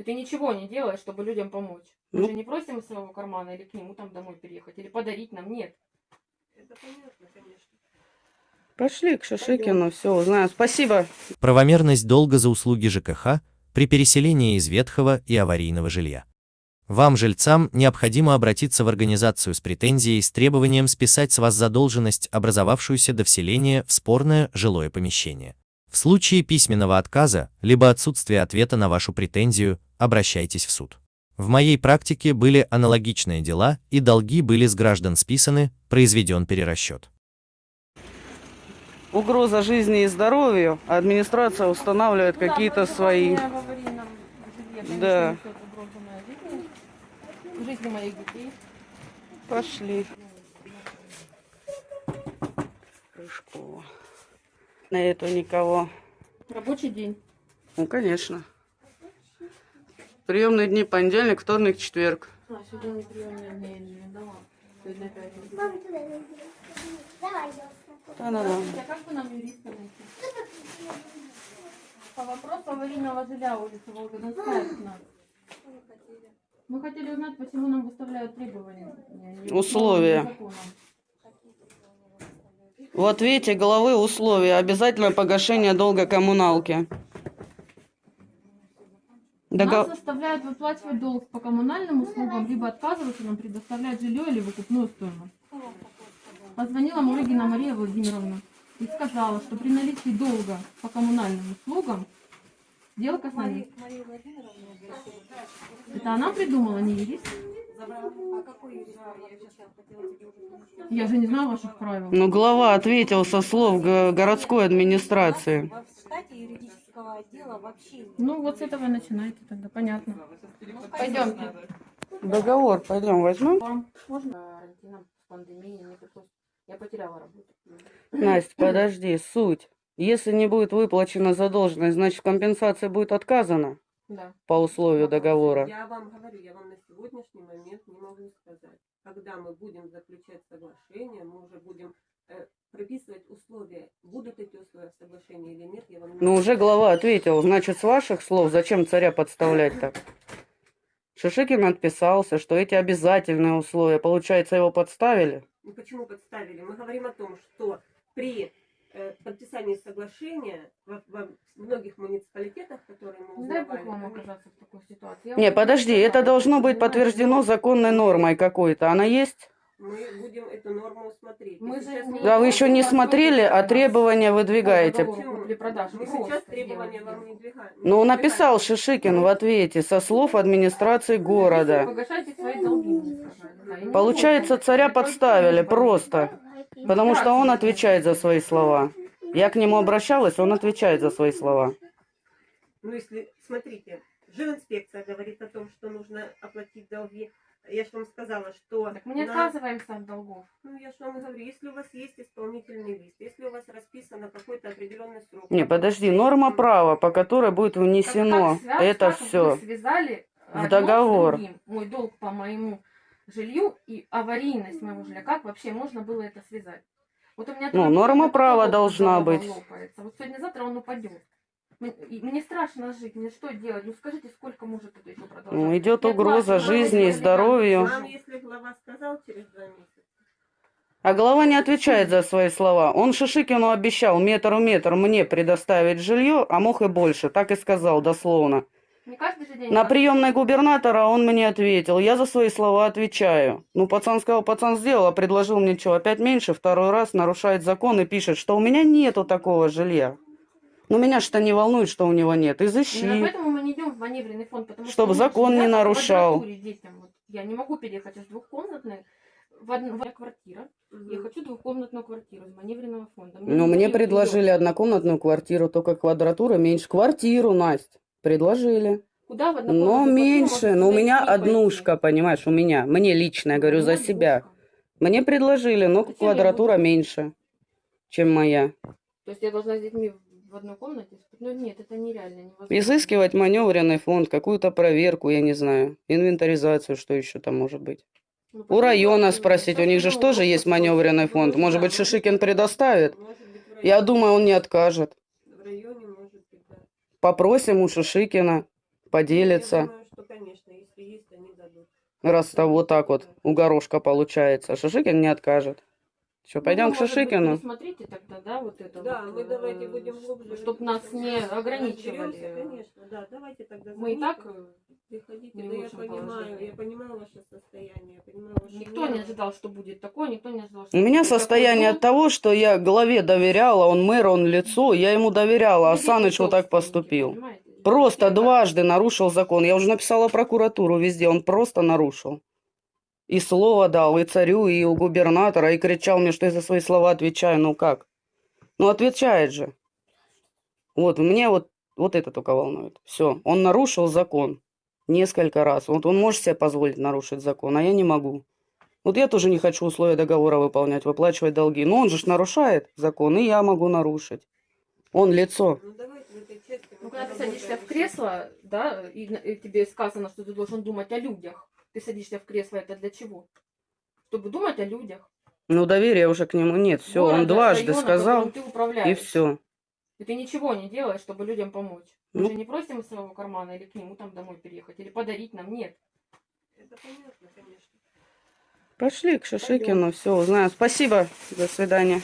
И ты ничего не делаешь, чтобы людям помочь. Мы Ну. же не просим из своего кармана или к нему там домой переехать, или подарить нам, нет. Это понятно, конечно. Пошли к Шишикину, все узнаем. Спасибо. Правомерность долга за услуги ЖКХ при переселении из ветхого и аварийного жилья. Вам, жильцам, необходимо обратиться в организацию с претензией с требованием списать с вас задолженность, образовавшуюся до вселения в спорное жилое помещение. В случае письменного отказа, либо отсутствия ответа на вашу претензию, обращайтесь в суд. В моей практике были аналогичные дела, и долги были с граждан списаны, произведен перерасчет. Угроза жизни и здоровью. а Администрация устанавливает Ну да, какие-то свои. Да. жизни, моих детей. Пошли. Рыжкова. На эту никого. Рабочий день. Ну, конечно. Приемные дни понедельник, вторник, четверг. А, сегодня не мне не дала. Сегодня пятница. Да-да-да. А как бы нам юриста найти? По вопросу аварийного жилья улицы Волгодонская, 15. Мы хотели узнать, почему нам выставляют требования. Условия. законом. В ответе главы условия. Обязательное погашение долга коммуналки. Дого- Нас заставляют выплачивать долг по коммунальным услугам, либо отказываться нам предоставлять жилье или выкупную стоимость. Позвонила Мурыгина Мария Владимировна и сказала, что при наличии долга по коммунальным услугам сделка с нами. Это она придумала, не юрист? а я же не знаю ваших правил. Ну, глава ответил со слов го- городской администрации. Юридического отдела вообще нет. Ну, вот с этого начинайте тогда, понятно. Ну, Пойдемте. Договор пойдем возьмем. Можно карантином, пандемией не пришлось? Я потеряла работу. Настя, подожди, суть. Если не будет выплачена задолженность, значит компенсация будет отказана Да. по условию договора. Я вам говорю, я вам на сегодняшний момент не могу сказать. Когда мы будем заключать соглашение, мы уже будем э, прописывать условия. Будут эти условия в соглашении или нет, я вам не Ну, уже глава ответил. Значит, с ваших слов, зачем царя подставлять так? Шишикин отписался, что эти обязательные условия, получается, его подставили. Ну, Почему подставили? Мы говорим о том, что при э, подписании соглашения во, во многих муниципалитетах, которые мы Не дай узнавали, бог вам оказаться в такой ситуации. Я Не, подожди, это должно быть подтверждено законной нормой какой-то. Она есть? Мы будем эту норму смотреть. Мы сейчас не- Да, вы еще не Ну, смотрели, а требования выдвигаете. Мы сейчас требования вам не двигаем. Ну, написал Шишикин в ответе со слов администрации города. Погашайте свои долги, мне сказали. Да, и не Получается, царя подставили просто. Потому что он отвечает за свои слова. Я к нему обращалась, он отвечает за свои слова. Ну, если, смотрите, жилинспекция говорит о том, что нужно оплатить долги. Я же вам сказала, что... Так мы не на- отказываемся от долгов. Ну, я же вам говорю, если у вас есть исполнительный лист, если у вас расписано какой-то определенный срок... Не, подожди, норма права, по которой будет Как- внесено как связь- это как все. Вы связали в договор. другим. Мой долг по моему жилью и аварийность моего жилья. Как вообще можно было это связать? Вот у меня Ну, норма как права должна быть. лопается. Вот сегодня-завтра он упадет. Мне, страшно жить, мне что делать? Ну скажите, сколько может это еще продолжаться? Ну, идет Я угроза классно жизни и здоровью. Вам, если глава сказал через два месяца, А глава не отвечает за свои слова. Он Шишикину обещал метр у метр мне предоставить жилье, а мог и больше. Так и сказал дословно. На приемной губернатора он мне ответил. Я за свои слова отвечаю. Ну, пацан сказал, пацан сделал, а предложил мне что, опять меньше, второй раз нарушает закон и пишет, что у меня нету такого жилья. Ну, меня что не волнует, что у него нет. Именно Изыщи. поэтому мы не идем в маневренный фонд, потому что Чтобы мы закон не нарушал. детям. Вот я не могу переехать из двухкомнатной в одну в квартира. Я хочу двухкомнатную квартиру из маневренного фонда. Ну, не мне предложили жилье. однокомнатную квартиру, только квадратура меньше. Квартиру, Настя, предложили. Куда в Но меньше, но у вас меня однушка, понимаешь, у меня. Мне лично, я пойти? говорю, У за себя. Мне предложили, но я квадратура буду? меньше, чем моя. То есть я должна с детьми в одной комнате? Ну нет, это нереально, невозможно. Изыскивать маневренный фонд, какую-то проверку, я не знаю, инвентаризацию, что еще там может быть. Ну, У района спросить, у них же ж тоже просто есть маневренный фонд. Может быть, Шишикин предоставит? быть, Я думаю, он не откажет. В районе, может быть, да. Попросим у Шишикина. поделится. Я думаю, что, конечно, если есть, они дадут. Раз там вот так вот у горошка получается. Шишикин не откажет. Что, пойдем Ну, к быть, Шишикину? Пересмотрите тогда, да, вот это Да, вот, мы давайте э, будем глубже. Чтоб нас не ограничивали. Разберемся, Конечно, да, давайте тогда. Мы и так э, приходите. не Да я понимаю, я понимаю ваше состояние, я понимаю ваше никто не нервы. ожидал, что будет такое, никто не ожидал, что У меня состояние от того, что я главе доверяла, он мэр, он лицо, я ему доверяла, а Люди Саныч вот так поступил. понимаете? Просто дважды нарушил закон. Я уже написала прокуратуру везде, он просто нарушил. И слово дал, и царю, и у губернатора, и кричал мне, что я за свои слова отвечаю. Ну как? Ну отвечает же. Вот, мне вот, вот это только волнует. Все, он нарушил закон несколько раз. Вот он может себе позволить нарушить закон, а я не могу. Вот я тоже не хочу условия договора выполнять, выплачивать долги. Но он же ж нарушает закон, и я могу нарушить. Он лицо. Ну Ну, когда ты садишься в кресло, да, и, и тебе сказано, что ты должен думать о людях. Ты садишься в кресло, это для чего? Чтобы думать о людях. Ну, доверия уже к нему нет. Все, он дважды района, сказал, и все. И ты ничего не делаешь, чтобы людям помочь. Мы Ну. же не просим из своего кармана или к нему там домой переехать, или подарить нам. Нет. Это понятно, конечно. Пошли к Шишикину, все узнаем. Спасибо, до свидания.